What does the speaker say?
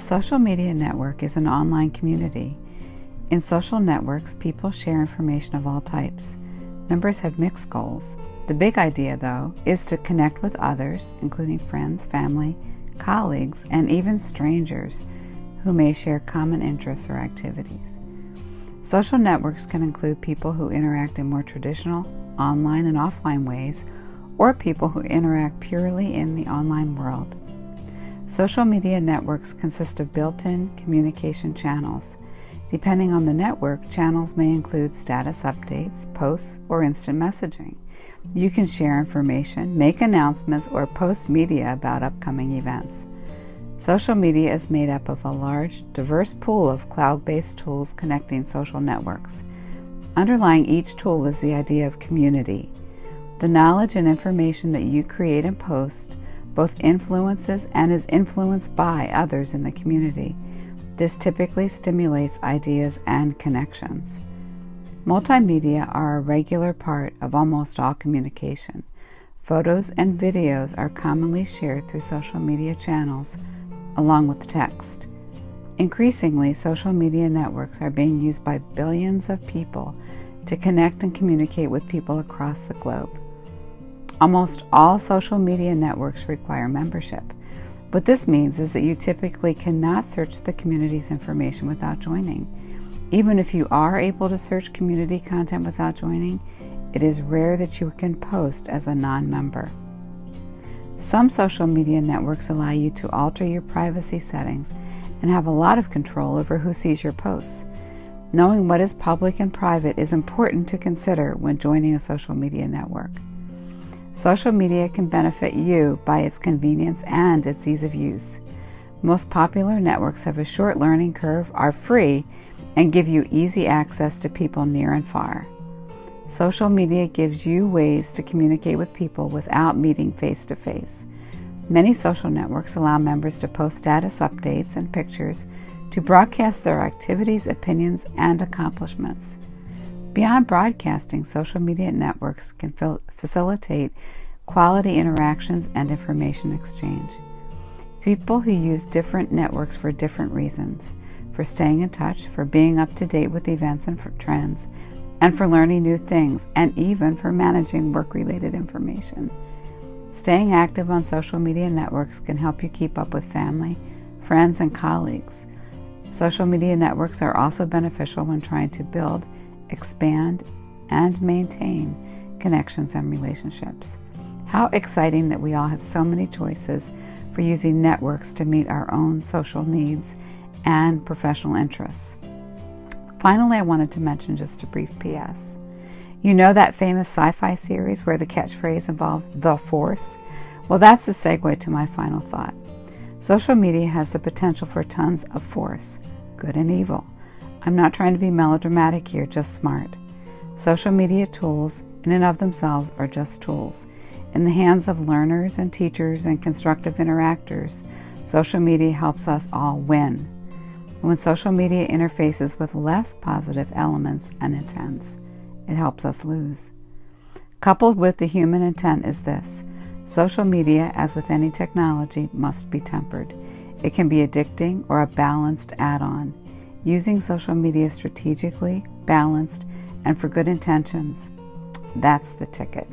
social media network is an online community. In social networks, people share information of all types. Members have mixed goals. The big idea, though, is to connect with others, including friends, family, colleagues, and even strangers who may share common interests or activities. Social networks can include people who interact in more traditional online and offline ways, or people who interact purely in the online world. Social media networks consist of built-in communication channels. Depending on the network, channels may include status updates, posts, or instant messaging. You can share information, make announcements, or post media about upcoming events. Social media is made up of a large, diverse pool of cloud-based tools connecting social networks. Underlying each tool is the idea of community. The knowledge and information that you create and post both influences and is influenced by others in the community. This typically stimulates ideas and connections. Multimedia are a regular part of almost all communication. Photos and videos are commonly shared through social media channels along with text. Increasingly, social media networks are being used by billions of people to connect and communicate with people across the globe. Almost all social media networks require membership. What this means is that you typically cannot search the community's information without joining. Even if you are able to search community content without joining, it is rare that you can post as a non-member. Some social media networks allow you to alter your privacy settings and have a lot of control over who sees your posts. Knowing what is public and private is important to consider when joining a social media network. Social media can benefit you by its convenience and its ease of use. Most popular networks have a short learning curve, are free, and give you easy access to people near and far. Social media gives you ways to communicate with people without meeting face to face. Many social networks allow members to post status updates and pictures to broadcast their activities, opinions, and accomplishments. Beyond broadcasting, social media networks can facilitate quality interactions and information exchange. People who use different networks for different reasons, for staying in touch, for being up to date with events and trends, and for learning new things, and even for managing work-related information. Staying active on social media networks can help you keep up with family, friends, and colleagues. Social media networks are also beneficial when trying to build, expand, and maintain connections and relationships. How exciting that we all have so many choices for using networks to meet our own social needs and professional interests. Finally, I wanted to mention just a brief PS. You know that famous sci-fi series where the catchphrase involves the force? Well, that's the segue to my final thought. Social media has the potential for tons of force, good and evil. I'm not trying to be melodramatic here, just smart. Social media tools, in and of themselves, are just tools. In the hands of learners and teachers and constructive interactors, social media helps us all win when social media interfaces with less positive elements and intents, it helps us lose. Coupled with the human intent is this. Social media, as with any technology, must be tempered. It can be addicting or a balanced add-on. Using social media strategically, balanced, and for good intentions, that's the ticket.